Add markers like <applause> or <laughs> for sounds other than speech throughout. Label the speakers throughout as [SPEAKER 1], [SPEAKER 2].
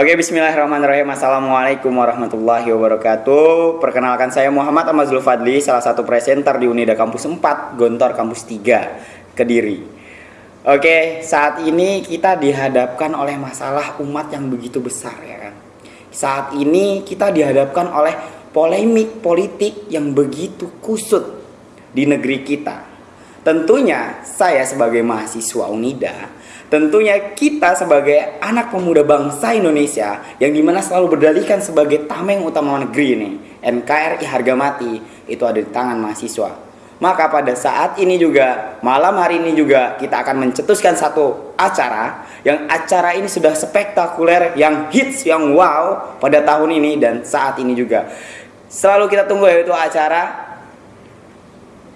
[SPEAKER 1] Oke, bismillahirrahmanirrahim. Assalamualaikum warahmatullahi wabarakatuh. Perkenalkan saya Muhammad Amazul Fadli, salah satu presenter di Unida Kampus 4, Gontor Kampus 3, Kediri. Oke, saat ini kita dihadapkan oleh masalah umat yang begitu besar ya kan. Saat ini kita dihadapkan oleh polemik politik yang begitu kusut di negeri kita. Tentunya saya sebagai mahasiswa Unida, tentunya kita sebagai anak pemuda bangsa Indonesia yang di mana selalu berdalihkan sebagai tameng utama negeri ini, NKRI harga mati, itu ada di tangan mahasiswa. Maka pada saat ini juga, malam hari ini juga kita akan mencetuskan satu acara yang acara ini sudah spektakuler, yang hits, yang wow pada tahun ini dan saat ini juga. Selalu kita tunggu yaitu acara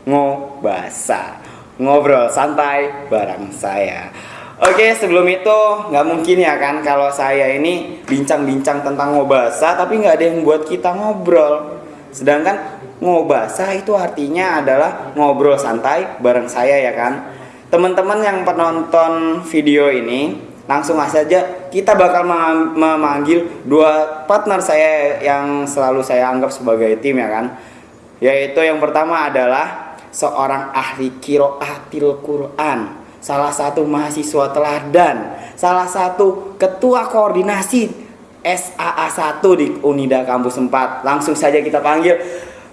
[SPEAKER 1] ngobasa ngobrol santai bareng saya Oke sebelum itu nggak mungkin ya kan kalau saya ini bincang-bincang tentang ngobasa tapi nggak ada yang buat kita ngobrol. Sedangkan ngobasa itu artinya adalah ngobrol santai bareng saya ya kan. Teman-teman yang penonton video ini langsung saja kita bakal memanggil dua partner saya yang selalu saya anggap sebagai tim ya kan. Yaitu yang pertama adalah seorang ahli kiroatil Quran, salah satu mahasiswa teladan, salah satu ketua koordinasi SAA 1 di Unida Kampus 4. Langsung saja kita panggil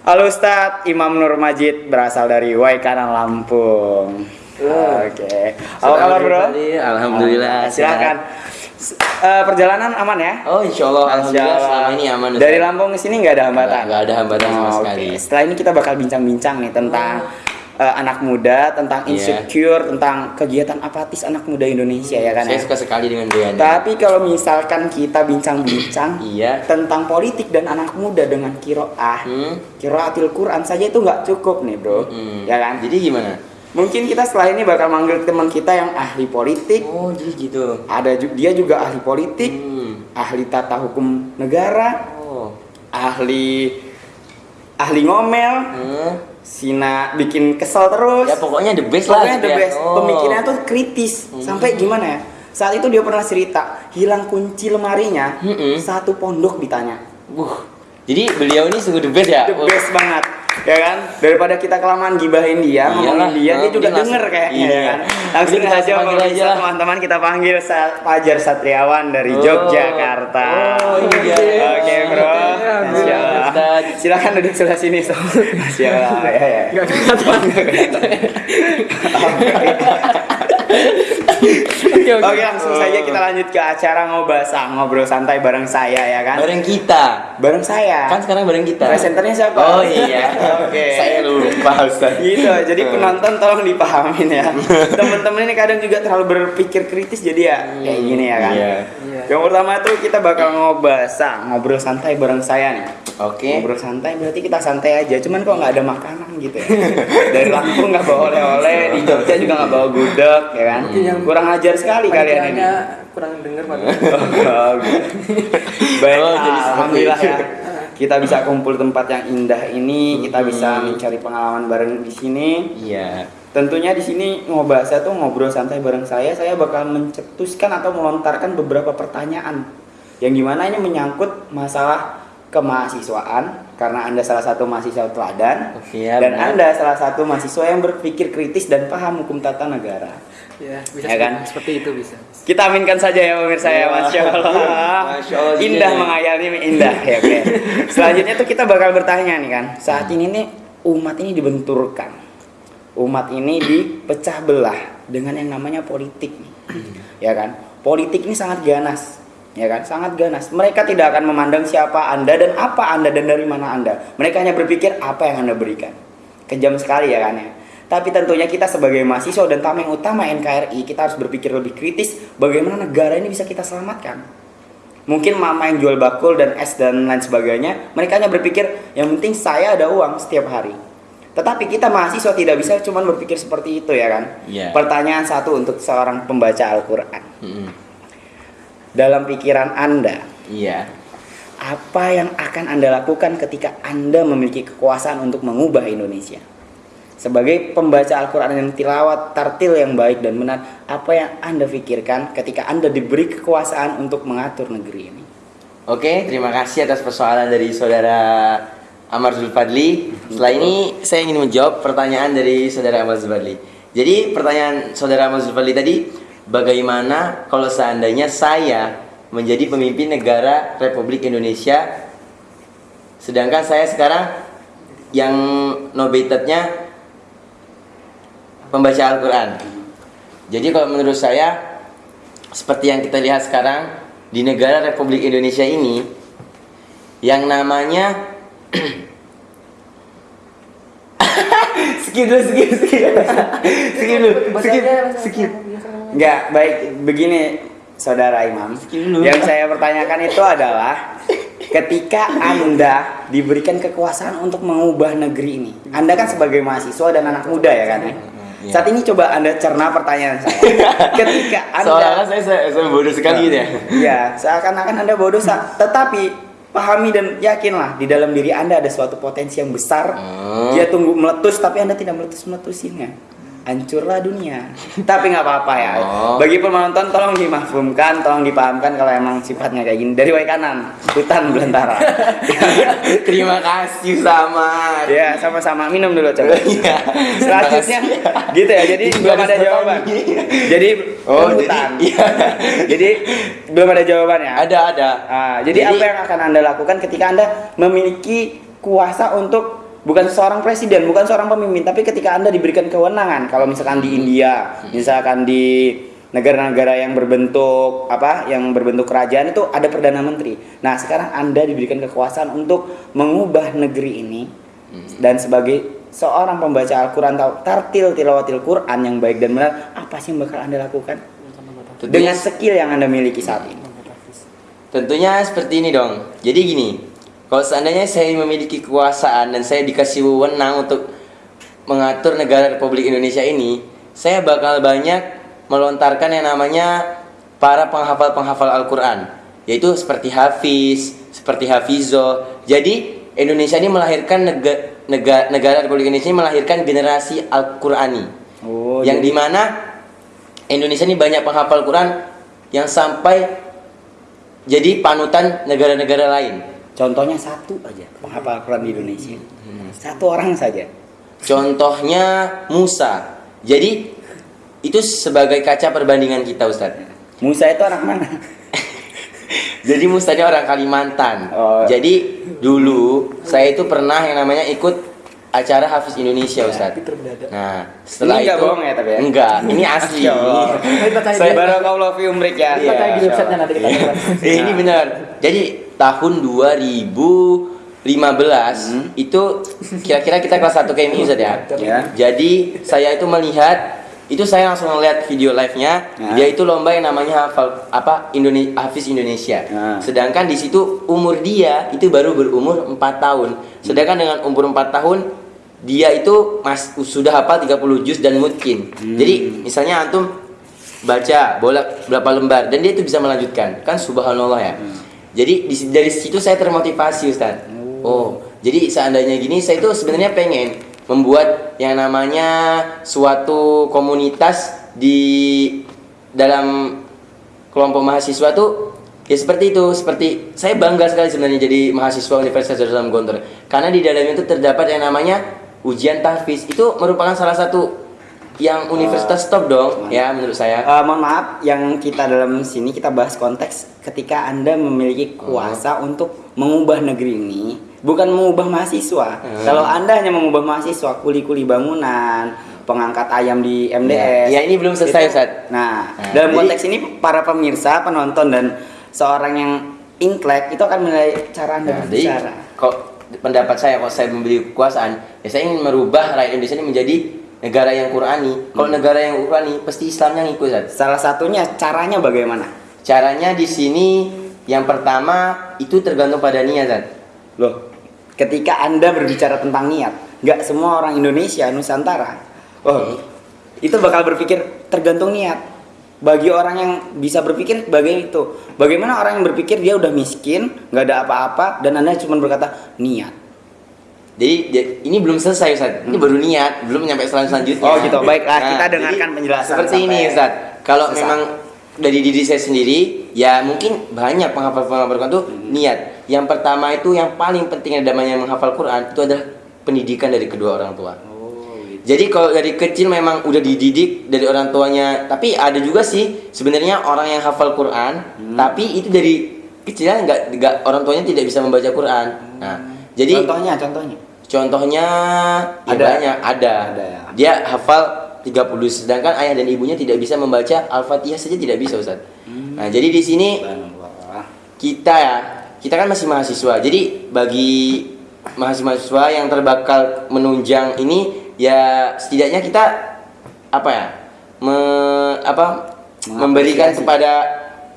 [SPEAKER 1] Halo Ustadz Imam Nur Majid berasal dari Waikanan Lampung.
[SPEAKER 2] Oke. Okay. Apa kabar bro?
[SPEAKER 1] Alhamdulillah. Silakan uh, perjalanan aman ya?
[SPEAKER 2] Oh insya Allah, alhamdulillah selama ini aman.
[SPEAKER 1] Dari Lampung ke sini nggak ada hambatan?
[SPEAKER 2] Nggak ada hambatan sama oh, sekali.
[SPEAKER 1] Okay. Setelah ini kita bakal bincang-bincang nih tentang oh. Uh, anak muda, tentang iya. insecure, yeah. tentang kegiatan apatis anak muda Indonesia hmm. ya kan?
[SPEAKER 2] Saya
[SPEAKER 1] ya?
[SPEAKER 2] suka sekali dengan dia.
[SPEAKER 1] Tapi kalau misalkan kita bincang-bincang iya. tentang politik dan anak muda dengan kiroah, hmm. kiroatil Quran saja itu nggak cukup nih bro, hmm. ya kan?
[SPEAKER 2] Jadi gimana?
[SPEAKER 1] Mungkin kita setelah ini bakal manggil teman kita yang ahli politik.
[SPEAKER 2] Oh, jadi gitu.
[SPEAKER 1] Ada dia juga ahli politik, hmm. ahli tata hukum negara, oh. ahli ahli ngomel. Hmm. Sina bikin kesel terus.
[SPEAKER 2] Ya pokoknya the best
[SPEAKER 1] pokoknya lah. Pokoknya the
[SPEAKER 2] ya.
[SPEAKER 1] best. Oh. Pemikirannya tuh kritis. Hmm. Sampai gimana ya? Saat itu dia pernah cerita, hilang kunci lemarinya, hmm. satu pondok ditanya.
[SPEAKER 2] Uh. Jadi beliau ini sungguh the best ya?
[SPEAKER 1] The best banget ya kan daripada kita kelamaan gibahin dia Iyalah, ngomongin dia dia juga denger kayaknya ya kan langsung aja kalau bisa teman-teman kita panggil Fajar Satriawan dari oh. Yogyakarta
[SPEAKER 2] oh dia
[SPEAKER 1] oke okay, bro silakan duduk sebelah sini so. siapa ya ya Oke, Oke langsung saja kita lanjut ke acara ngobasa ngobrol santai bareng saya ya kan.
[SPEAKER 2] Bareng kita.
[SPEAKER 1] Bareng saya.
[SPEAKER 2] Kan sekarang bareng kita.
[SPEAKER 1] Presenternya siapa?
[SPEAKER 2] Oh iya. Oke. Okay. Saya lupa Ustaz.
[SPEAKER 1] Gitu. Jadi penonton tolong dipahamin ya. <laughs> Temen-temen ini kadang juga terlalu berpikir kritis jadi ya hmm, kayak gini ya kan. Iya. Yang pertama tuh kita bakal ngobasa ngobrol santai bareng saya nih.
[SPEAKER 2] Oke. Okay.
[SPEAKER 1] Ngobrol santai berarti kita santai aja. Cuman kok nggak ada makanan gitu ya. <laughs> Dari Lampung nggak bawa oleh-oleh, di Jogja juga nggak bawa gudeg ya kan. Hmm. Kurang ajar sekali kalian ini.
[SPEAKER 3] kurang dengar Pak. <laughs>
[SPEAKER 1] oh, Baik, oh, jadi alhamdulillah ya. Kita bisa kumpul tempat yang indah ini, kita bisa mencari pengalaman bareng di sini.
[SPEAKER 2] Iya.
[SPEAKER 1] Tentunya di sini ngobasa tuh ngobrol santai bareng saya, saya bakal mencetuskan atau melontarkan beberapa pertanyaan yang gimana ini menyangkut masalah kemahasiswaan karena Anda salah satu mahasiswa teladan
[SPEAKER 2] ya,
[SPEAKER 1] dan benar. Anda salah satu mahasiswa yang berpikir kritis dan paham hukum tata negara.
[SPEAKER 3] Ya, bisa ya kan? seperti itu bisa.
[SPEAKER 1] Kita aminkan saja ya pemirsa ya, Masya Allah. Masya Allah indah mengayal ini indah ya oke. Selanjutnya tuh kita bakal bertanya nih kan. Saat ini nih umat ini dibenturkan. Umat ini dipecah belah dengan yang namanya politik nih. Ya kan? Politik ini sangat ganas ya kan? Sangat ganas. Mereka tidak akan memandang siapa anda dan apa anda dan dari mana anda. Mereka hanya berpikir apa yang anda berikan? Kejam sekali ya kan ya? Tapi tentunya kita sebagai mahasiswa dan tameng utama NKRI kita harus berpikir lebih kritis bagaimana negara ini bisa kita selamatkan? Mungkin mama yang jual bakul dan es dan lain sebagainya mereka hanya berpikir yang penting saya ada uang setiap hari. Tetapi kita mahasiswa tidak bisa cuma berpikir seperti itu ya kan?
[SPEAKER 2] Yeah.
[SPEAKER 1] pertanyaan satu untuk seorang pembaca Al-Quran. Mm -hmm dalam pikiran Anda.
[SPEAKER 2] Iya.
[SPEAKER 1] Apa yang akan Anda lakukan ketika Anda memiliki kekuasaan untuk mengubah Indonesia? sebagai pembaca Al-Quran yang tilawat tartil yang baik dan benar, apa yang Anda pikirkan ketika Anda diberi kekuasaan untuk mengatur negeri ini?
[SPEAKER 2] Oke, terima kasih atas persoalan dari saudara Amar Zulfadli. Setelah ini saya ingin menjawab pertanyaan dari saudara Amar Zulfadli. Jadi pertanyaan saudara Amar Zulfadli tadi, bagaimana kalau seandainya saya menjadi pemimpin negara Republik Indonesia, sedangkan saya sekarang yang nobatednya pembaca Al-Quran. Jadi kalau menurut saya, seperti yang kita lihat sekarang di negara Republik Indonesia ini, yang namanya <coughs> skip dulu, skip, skip, skip dulu, skip, skip.
[SPEAKER 1] Enggak, baik begini Saudara Imam. Yang saya pertanyakan itu adalah ketika Anda diberikan kekuasaan untuk mengubah negeri ini. Anda kan sebagai mahasiswa dan anak muda ya kan? ya? Saat ini coba Anda cerna pertanyaan saya. <laughs> Ketika Anda
[SPEAKER 2] Seolah-olah saya, saya, saya bodoh sekali gitu ya.
[SPEAKER 1] Iya, seakan-akan Anda bodoh, tetapi pahami dan yakinlah di dalam diri Anda ada suatu potensi yang besar.
[SPEAKER 2] Hmm.
[SPEAKER 1] Dia tunggu meletus tapi Anda tidak meletus-meletusinnya. Hancurlah dunia. <laughs> tapi nggak apa-apa ya.
[SPEAKER 2] Oh.
[SPEAKER 1] Bagi penonton tolong dimahfumkan, tolong dipahamkan kalau emang sifatnya kayak gini. Dari way kanan, hutan belantara. <laughs>
[SPEAKER 2] Terima kasih sama.
[SPEAKER 1] ya, sama-sama minum dulu coba. <laughs>
[SPEAKER 2] Iya.
[SPEAKER 1] Selanjutnya gitu ya. Jadi belum ada jawaban. Jadi
[SPEAKER 2] Oh, jadi-
[SPEAKER 1] hutan.
[SPEAKER 2] iya.
[SPEAKER 1] jadi belum ada jawabannya.
[SPEAKER 2] Ada ada.
[SPEAKER 1] Ah, jadi, apa yang akan Anda lakukan ketika Anda memiliki kuasa untuk bukan seorang presiden, bukan seorang pemimpin, tapi ketika Anda diberikan kewenangan, kalau misalkan di India, misalkan di negara-negara yang berbentuk apa, yang berbentuk kerajaan itu ada perdana menteri. Nah, sekarang Anda diberikan kekuasaan untuk mengubah negeri ini dan sebagai seorang pembaca Al-Qur'an tahu tartil tilawatil Quran yang baik dan benar, apa sih yang bakal Anda lakukan? Dengan skill yang Anda miliki saat ini.
[SPEAKER 2] Tentunya seperti ini dong. Jadi gini, kalau seandainya saya memiliki kekuasaan dan saya dikasih wewenang untuk mengatur negara Republik Indonesia ini, saya bakal banyak melontarkan yang namanya para penghafal-penghafal Al-Qur'an, yaitu seperti Hafiz, seperti Hafizo. Jadi Indonesia ini melahirkan negara, negara, negara Republik Indonesia ini melahirkan generasi Al-Qur'ani.
[SPEAKER 1] Oh,
[SPEAKER 2] yang
[SPEAKER 1] jadi-
[SPEAKER 2] di mana Indonesia ini banyak penghafal Quran yang sampai jadi panutan negara-negara lain.
[SPEAKER 1] Contohnya satu aja penghafal Quran di Indonesia. Satu orang saja.
[SPEAKER 2] Contohnya Musa. Jadi itu sebagai kaca perbandingan kita Ustadz.
[SPEAKER 1] Musa itu anak mana? <laughs>
[SPEAKER 2] Jadi Musa ini orang Kalimantan.
[SPEAKER 1] Oh.
[SPEAKER 2] Jadi dulu saya itu pernah yang namanya ikut acara Hafiz Indonesia Ustadz.
[SPEAKER 3] Tapi terbeda.
[SPEAKER 2] Nah setelah
[SPEAKER 1] Ini
[SPEAKER 2] itu
[SPEAKER 1] bohong ya, tapi ya?
[SPEAKER 2] enggak, ini asli. <laughs>
[SPEAKER 3] Cari <laughs>
[SPEAKER 2] Saya.
[SPEAKER 1] Barakallahu fi umrik ya.
[SPEAKER 3] Kita di nanti kita.
[SPEAKER 2] Eh, ini benar. Jadi tahun 2015 itu kira-kira kita kelas 1 KMI Ustaz ya.
[SPEAKER 1] Ya.
[SPEAKER 2] Jadi saya itu melihat itu saya langsung melihat video live-nya.
[SPEAKER 1] Ya.
[SPEAKER 2] Dia itu lomba yang namanya hafal apa Indonesia Hafiz Indonesia.
[SPEAKER 1] Ya.
[SPEAKER 2] Sedangkan di situ umur dia itu baru berumur 4 tahun. Sedangkan dengan umur 4 tahun dia itu mas sudah hafal 30 juz dan mungkin. Jadi misalnya antum baca bolak berapa lembar dan dia itu bisa melanjutkan kan subhanallah ya jadi di- dari situ saya termotivasi Ustaz. Oh. Jadi seandainya gini saya itu sebenarnya pengen membuat yang namanya suatu komunitas di dalam kelompok mahasiswa tuh ya seperti itu. Seperti saya bangga sekali sebenarnya jadi mahasiswa Universitas Darussalam Gontor. Karena di dalamnya itu terdapat yang namanya ujian tahfiz. Itu merupakan salah satu yang universitas top dong ya menurut saya
[SPEAKER 1] Eh, mohon maaf, yang kita dalam sini kita bahas konteks ketika anda memiliki kuasa untuk mengubah negeri ini, bukan mengubah mahasiswa.
[SPEAKER 2] Hmm.
[SPEAKER 1] Kalau anda hanya mengubah mahasiswa, kuli-kuli bangunan, pengangkat ayam di MDS.
[SPEAKER 2] Ya, ini belum selesai,
[SPEAKER 1] itu-
[SPEAKER 2] Ustaz.
[SPEAKER 1] Nah,
[SPEAKER 2] Nah,
[SPEAKER 1] dalam
[SPEAKER 2] jadi-
[SPEAKER 1] konteks ini para pemirsa, penonton dan seorang yang intelek itu akan menilai cara anda
[SPEAKER 2] Nah, jadi
[SPEAKER 1] berbicara.
[SPEAKER 2] kok pendapat saya kalau saya memberi kekuasaan, ya saya ingin merubah rakyat Indonesia ini menjadi negara yang Qurani. Kalau negara yang Qurani, pasti Islamnya ngikut. Ustaz.
[SPEAKER 1] Salah satunya caranya bagaimana?
[SPEAKER 2] Caranya di sini yang pertama itu tergantung pada niat. Ustaz.
[SPEAKER 1] Loh, ketika Anda berbicara tentang niat, nggak semua orang Indonesia, Nusantara, oh, itu bakal berpikir tergantung niat. Bagi orang yang bisa berpikir sebagai itu, bagaimana orang yang berpikir dia udah miskin, nggak ada apa-apa, dan Anda cuma berkata niat.
[SPEAKER 2] Jadi ini belum selesai Ustaz. Ini baru niat, belum nyampe selan selanjutnya.
[SPEAKER 1] Oh, gitu. Baiklah, kita
[SPEAKER 2] jadi
[SPEAKER 1] dengarkan penjelasan
[SPEAKER 2] Seperti ini Ustaz. Kalau memang dari diri saya sendiri, ya mungkin banyak penghafal-penghafal Quran tuh
[SPEAKER 1] Hmm.
[SPEAKER 2] niat. Yang pertama itu yang paling penting namanya menghafal Quran itu adalah pendidikan dari kedua orang tua.
[SPEAKER 1] Oh, gitu.
[SPEAKER 2] Jadi kalau dari kecil memang udah dididik dari orang tuanya, tapi ada juga sih sebenarnya orang yang hafal Quran,
[SPEAKER 1] Hmm.
[SPEAKER 2] tapi itu dari kecilnya nggak nggak orang tuanya tidak bisa membaca Quran. Nah, jadi
[SPEAKER 1] contohnya, contohnya.
[SPEAKER 2] contohnya ya
[SPEAKER 1] Ada.
[SPEAKER 2] banyak ada.
[SPEAKER 1] Ada ya.
[SPEAKER 2] Dia hafal 30 sedangkan ayah dan ibunya tidak bisa membaca Al-Fatihah saja tidak bisa Ustaz.
[SPEAKER 1] Hmm.
[SPEAKER 2] Nah, jadi di sini kita ya kita kan masih mahasiswa jadi bagi mahasiswa yang terbakal menunjang ini ya setidaknya kita apa ya me- apa memberikan kepada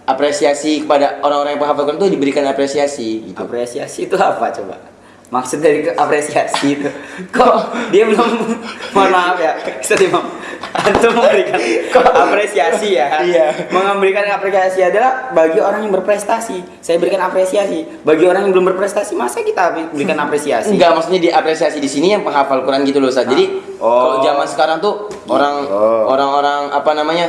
[SPEAKER 2] apresiasi kepada orang-orang yang penghafal Quran itu diberikan apresiasi gitu
[SPEAKER 1] Apresiasi itu apa coba? Maksud dari apresiasi itu Kok dia belum Mohon maaf ya Ustaz Imam Antum memberikan apresiasi ya
[SPEAKER 2] Iya.
[SPEAKER 1] Memberikan apresiasi adalah Bagi orang yang berprestasi Saya berikan apresiasi Bagi orang yang belum berprestasi Masa kita berikan apresiasi?
[SPEAKER 2] Enggak, maksudnya diapresiasi di sini yang penghafal Quran gitu loh, Ustaz. Jadi
[SPEAKER 1] Oh.
[SPEAKER 2] kalau zaman sekarang tuh orang
[SPEAKER 1] Oh.
[SPEAKER 2] orang-orang apa namanya?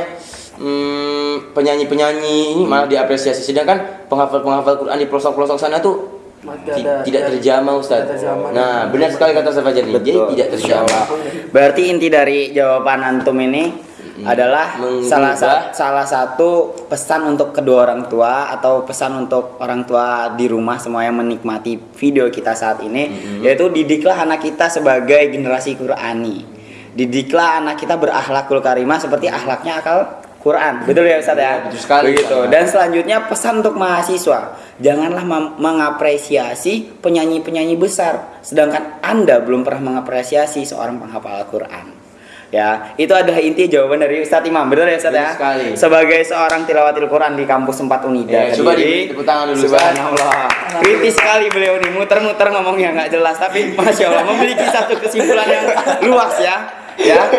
[SPEAKER 2] hmm, penyanyi-penyanyi ini malah diapresiasi sedangkan penghafal-penghafal Quran di pelosok-pelosok sana tuh Tidak
[SPEAKER 3] ada-
[SPEAKER 2] terjamah Ustaz.
[SPEAKER 3] tidak terjamah.
[SPEAKER 2] Nah, benar sekali kata Ustaz Fajar. Jadi tidak terjamah.
[SPEAKER 1] Berarti inti dari jawaban antum ini adalah
[SPEAKER 2] Mengubah.
[SPEAKER 1] salah satu salah satu pesan untuk kedua orang tua atau pesan untuk orang tua di rumah semua yang menikmati video kita saat ini yaitu didiklah anak kita sebagai generasi Qurani. Didiklah anak kita berakhlakul karimah seperti akhlaknya akal Quran. Betul ya Ustaz ya?
[SPEAKER 2] Betul sekali,
[SPEAKER 1] Begitu.
[SPEAKER 2] Ustaz.
[SPEAKER 1] Dan selanjutnya pesan untuk mahasiswa, janganlah mengapresiasi penyanyi-penyanyi besar, sedangkan Anda belum pernah mengapresiasi seorang penghafal Al-Quran. Ya, itu adalah inti jawaban dari Ustadz Imam. Betul ya
[SPEAKER 2] Betul
[SPEAKER 1] ya?
[SPEAKER 2] sekali.
[SPEAKER 1] Sebagai seorang tilawatil Quran di kampus 4 Unida.
[SPEAKER 2] Ya, coba di- tepuk tangan dulu, Ustaz.
[SPEAKER 1] Subhanallah. Kritis sekali beliau nih, muter-muter ngomongnya nggak jelas, tapi masya Allah memiliki satu kesimpulan yang luas ya. Ya,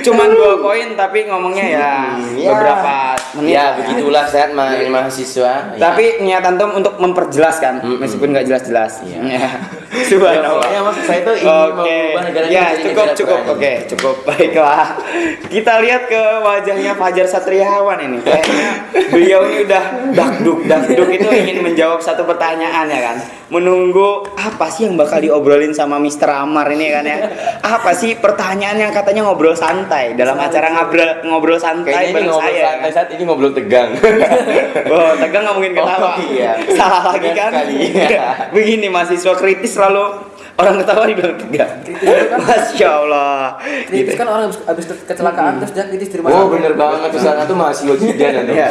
[SPEAKER 1] cuman dua poin tapi ngomongnya ya
[SPEAKER 2] Hmm, ya.
[SPEAKER 1] beberapa menit.
[SPEAKER 2] Ya, begitulah saat ma- mahasiswa. Ya.
[SPEAKER 1] Tapi niat antum untuk memperjelaskan
[SPEAKER 2] Mm-mm.
[SPEAKER 1] meskipun nggak jelas-jelas.
[SPEAKER 2] Iya.
[SPEAKER 1] Ya. <laughs> Subhanallah.
[SPEAKER 2] Ya, maksud saya itu ingin
[SPEAKER 1] Oke.
[SPEAKER 2] mengubah negara ini
[SPEAKER 1] Ya, cukup cukup. Oke, cukup. <laughs> Baiklah. Kita lihat ke wajahnya Fajar Satriawan ini. Kayaknya beliau ini udah dakduk dakduk itu ingin menjawab satu pertanyaan ya kan. Menunggu apa sih yang bakal diobrolin sama Mr. Amar ini kan ya. Apa sih pertanyaan yang katanya ngobrol santai dalam acara ngobrol ngobrol santai
[SPEAKER 2] Kayaknya ini
[SPEAKER 1] bareng
[SPEAKER 2] ngobrol
[SPEAKER 1] saya.
[SPEAKER 2] santai saat ini ngobrol tegang. <laughs>
[SPEAKER 1] Oh, tegang nggak mungkin ketawa.
[SPEAKER 2] Oh, iya.
[SPEAKER 1] Salah lagi kan?
[SPEAKER 2] sekali.
[SPEAKER 1] Begini mahasiswa kritis selalu orang ketawa dibilang tegang. Masya Allah.
[SPEAKER 3] Kritis
[SPEAKER 1] Gitu.
[SPEAKER 3] kan orang habis, kecelakaan terus dia kritis di rumah
[SPEAKER 2] Oh bener banget tuh sana tuh mahasiswa juga nanti. <laughs>
[SPEAKER 1] Ya,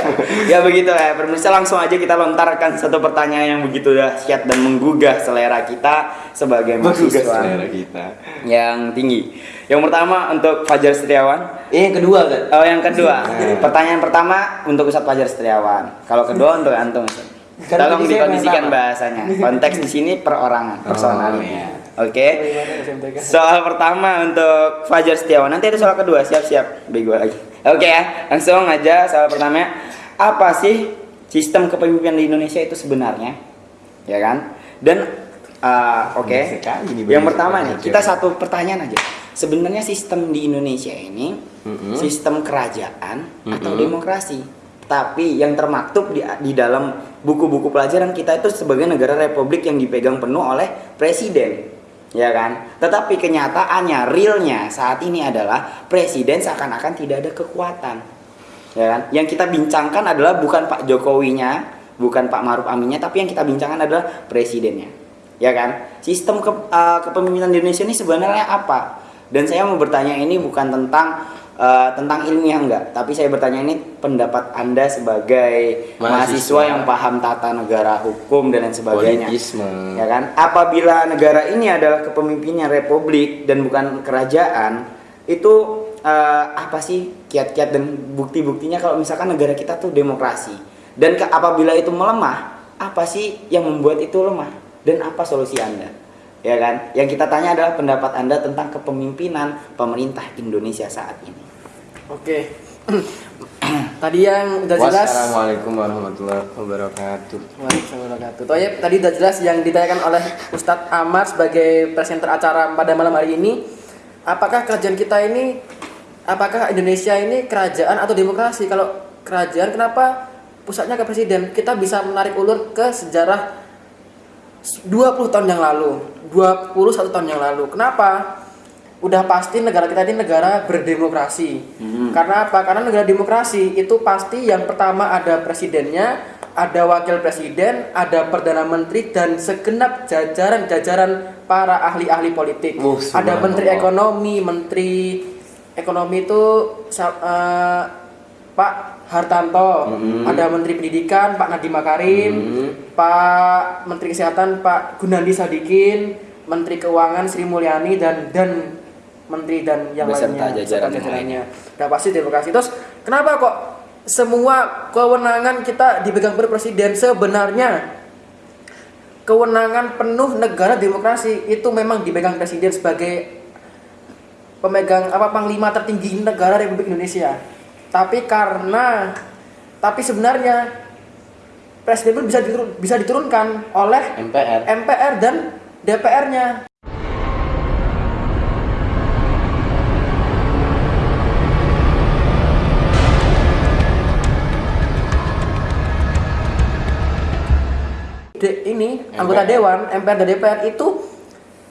[SPEAKER 1] ya begitu ya. Pemirsa langsung aja kita lontarkan satu pertanyaan yang begitu dahsyat dan menggugah selera kita sebagai
[SPEAKER 2] Menggugah
[SPEAKER 1] mahasiswa
[SPEAKER 2] selera kita.
[SPEAKER 1] yang tinggi. Yang pertama untuk Fajar Setiawan.
[SPEAKER 2] Eh yang kedua kan?
[SPEAKER 1] Oh, yang kedua.
[SPEAKER 2] Nah.
[SPEAKER 1] Pertanyaan pertama untuk Ustadz Fajar Setiawan. Kalau kedua untuk antum. Ustadz.
[SPEAKER 2] Kan
[SPEAKER 1] Tolong dikondisikan bahasanya. <laughs> Konteks di sini perorangan, personal.
[SPEAKER 2] Oh, iya.
[SPEAKER 1] Oke.
[SPEAKER 3] Bagaimana SMTK?
[SPEAKER 1] Soal pertama untuk Fajar Setiawan. Nanti ada soal kedua. Siap-siap. Bego lagi. Oke ya. Langsung aja soal pertama. Apa sih sistem kepemimpinan di Indonesia itu sebenarnya? Ya kan? Dan uh, oke.
[SPEAKER 2] Nih,
[SPEAKER 1] Yang pertama nih, kita satu pertanyaan aja. Sebenarnya sistem di Indonesia ini
[SPEAKER 2] Mm-mm.
[SPEAKER 1] sistem kerajaan atau
[SPEAKER 2] Mm-mm.
[SPEAKER 1] demokrasi. Tapi yang termaktub di, di dalam buku-buku pelajaran kita itu sebagai negara republik yang dipegang penuh oleh presiden. Ya kan? Tetapi kenyataannya, realnya saat ini adalah presiden seakan-akan tidak ada kekuatan. Ya kan? Yang kita bincangkan adalah bukan Pak Jokowinya, bukan Pak Maruf Aminnya, tapi yang kita bincangkan adalah presidennya. Ya kan? Sistem ke- eh, kepemimpinan di Indonesia ini sebenarnya apa? Dan saya mau bertanya ini bukan tentang eh, tentang ilmiah enggak, tapi saya bertanya ini pendapat Anda sebagai mahasiswa,
[SPEAKER 2] Mahasiswa.
[SPEAKER 1] yang paham tata negara, hukum dan lain sebagainya.
[SPEAKER 2] Politisme.
[SPEAKER 1] Ya kan? Apabila negara ini adalah kepemimpinan republik dan bukan kerajaan, itu eh, apa sih kiat-kiat dan bukti-buktinya kalau misalkan negara kita tuh demokrasi. Dan ke- apabila itu melemah, apa sih yang membuat itu lemah? Dan apa solusi Anda? Ya kan? Yang kita tanya adalah pendapat Anda tentang kepemimpinan pemerintah Indonesia saat ini.
[SPEAKER 3] Oke. <clears throat> tadi yang udah jelas
[SPEAKER 2] Wassalamualaikum warahmatullahi wabarakatuh.
[SPEAKER 3] Waalaikumsalam warahmatullahi wabarakatuh. Toyib, tadi udah jelas yang ditanyakan oleh Ustadz Amar sebagai presenter acara pada malam hari ini. Apakah kerajaan kita ini, apakah Indonesia ini kerajaan atau demokrasi? Kalau kerajaan, kenapa pusatnya ke presiden? Kita bisa menarik ulur ke sejarah 20 tahun yang lalu, 21 tahun yang lalu. Kenapa? Udah pasti negara kita ini negara berdemokrasi. Karena apa? Karena negara demokrasi itu pasti yang pertama ada presidennya, ada wakil presiden, ada perdana menteri dan segenap jajaran-jajaran para ahli-ahli politik.
[SPEAKER 2] Oh,
[SPEAKER 3] ada menteri ekonomi, menteri ekonomi itu eh, Pak Hartanto, ada menteri pendidikan Pak Nadiem Makarim, Pak Menteri Kesehatan Pak Gunandi Sadikin, Menteri Keuangan Sri Mulyani dan dan menteri dan yang
[SPEAKER 1] Beserta
[SPEAKER 3] lainnya
[SPEAKER 1] jajaran
[SPEAKER 3] jajarannya. Udah pasti demokrasi. Terus kenapa kok semua kewenangan kita dipegang presiden sebenarnya kewenangan penuh negara demokrasi itu memang dipegang presiden sebagai pemegang apa panglima tertinggi negara Republik Indonesia. Tapi karena tapi sebenarnya presiden pun bisa diturun, bisa diturunkan oleh
[SPEAKER 2] MPR.
[SPEAKER 3] MPR dan DPR-nya. De- ini anggota
[SPEAKER 2] MPR.
[SPEAKER 3] dewan MPR dan DPR itu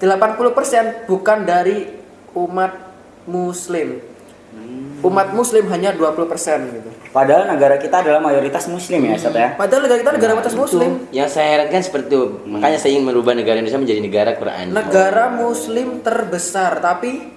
[SPEAKER 3] 80% bukan dari umat muslim. Umat muslim hanya 20% gitu.
[SPEAKER 1] Padahal negara kita adalah mayoritas muslim ya, Ustaz ya.
[SPEAKER 3] Padahal negara kita negara atas muslim.
[SPEAKER 2] Yang saya herankan seperti itu. Makanya saya ingin merubah negara Indonesia menjadi negara Quran.
[SPEAKER 3] Negara muslim terbesar tapi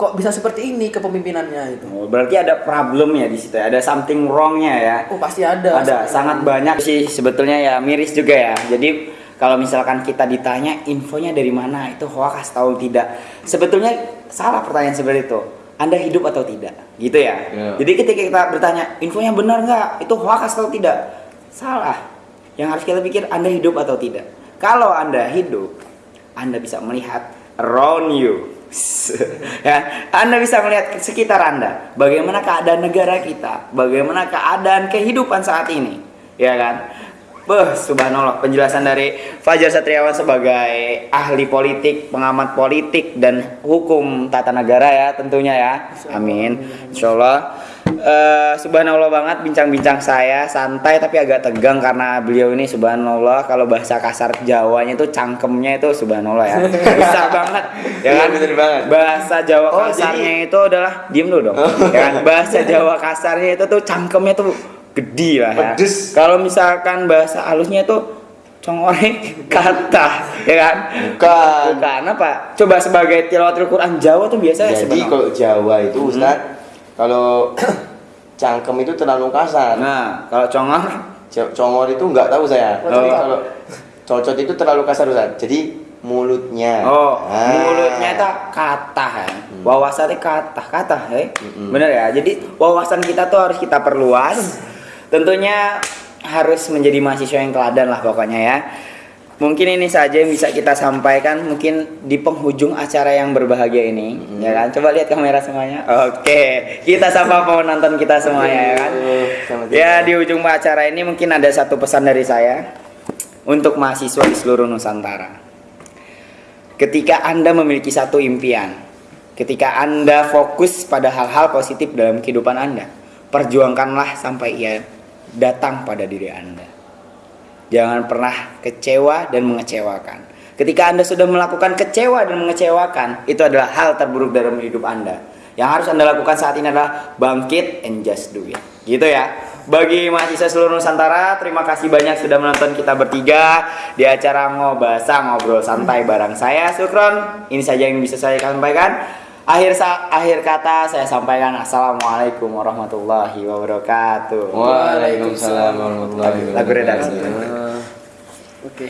[SPEAKER 3] kok bisa seperti ini kepemimpinannya itu.
[SPEAKER 1] Oh, berarti ada problemnya di situ ya. Ada something wrongnya ya.
[SPEAKER 3] Oh pasti ada.
[SPEAKER 1] Ada sangat banyak sih sebetulnya ya miris juga ya. Jadi kalau misalkan kita ditanya infonya dari mana itu hoax atau tidak, sebetulnya salah pertanyaan seperti itu. Anda hidup atau tidak, gitu ya.
[SPEAKER 2] Ya.
[SPEAKER 1] Jadi ketika kita bertanya infonya benar nggak, itu hoax atau tidak, salah. Yang harus kita pikir Anda hidup atau tidak. Kalau Anda hidup, Anda bisa melihat around you. <laughs> ya, Anda bisa melihat sekitar Anda, bagaimana keadaan negara kita, bagaimana keadaan kehidupan saat ini, ya kan? Beh, subhanallah penjelasan dari Fajar Satriawan sebagai ahli politik, pengamat politik dan hukum tata negara ya tentunya ya. Amin. Insyaallah. Eh, subhanallah banget bincang-bincang saya santai tapi agak tegang karena beliau ini subhanallah kalau bahasa kasar Jawanya itu cangkemnya itu subhanallah ya. Bisa banget ya kan?
[SPEAKER 2] Iya, bener banget.
[SPEAKER 1] Bahasa Jawa
[SPEAKER 2] Oh,
[SPEAKER 1] kasarnya itu adalah diem dulu dong. ya kan? Bahasa Jawa kasarnya itu tuh cangkemnya tuh gede lah ya.
[SPEAKER 2] Pedes.
[SPEAKER 1] Kalau misalkan bahasa halusnya itu congore kata, ya kan?
[SPEAKER 2] Bukan.
[SPEAKER 1] Bukan apa? Coba sebagai tilawatul Quran Jawa tuh biasanya
[SPEAKER 2] Jadi
[SPEAKER 1] sebenarnya.
[SPEAKER 2] kalau Jawa itu Ustaz, kalau <coughs> cangkem itu terlalu kasar.
[SPEAKER 1] Nah, kalau congor
[SPEAKER 2] Congor itu nggak tahu saya.
[SPEAKER 3] Oh.
[SPEAKER 2] Tapi kalau cocot itu terlalu kasar Ustaz. Jadi mulutnya.
[SPEAKER 1] Oh,
[SPEAKER 2] Ah.
[SPEAKER 1] mulutnya itu kata ya. Wawasannya kata, kata ya.
[SPEAKER 2] Mm-mm.
[SPEAKER 1] Bener ya. Jadi wawasan kita tuh harus kita perluas. Tentunya harus menjadi mahasiswa yang teladan lah pokoknya ya. Mungkin ini saja yang bisa kita sampaikan mungkin di penghujung acara yang berbahagia ini, ya kan? Coba lihat kamera semuanya. Oke, kita sapa penonton kita semuanya ya kan. Ya di ujung acara ini mungkin ada satu pesan dari saya untuk mahasiswa di seluruh Nusantara. Ketika Anda memiliki satu impian, ketika Anda fokus pada hal-hal positif dalam kehidupan Anda, perjuangkanlah sampai ia datang pada diri Anda. Jangan pernah kecewa dan mengecewakan. Ketika Anda sudah melakukan kecewa dan mengecewakan, itu adalah hal terburuk dalam hidup Anda. Yang harus Anda lakukan saat ini adalah bangkit and just do it. Gitu ya. Bagi mahasiswa seluruh Nusantara, terima kasih banyak sudah menonton kita bertiga di acara Ngobasa Ngobrol Santai bareng saya Sukron. Ini saja yang bisa saya sampaikan. Akhir sa akhir kata saya sampaikan Assalamualaikum warahmatullahi wabarakatuh.
[SPEAKER 2] Waalaikumsalam warahmatullahi wabarakatuh.
[SPEAKER 1] Lagu redaksi.
[SPEAKER 3] Oke.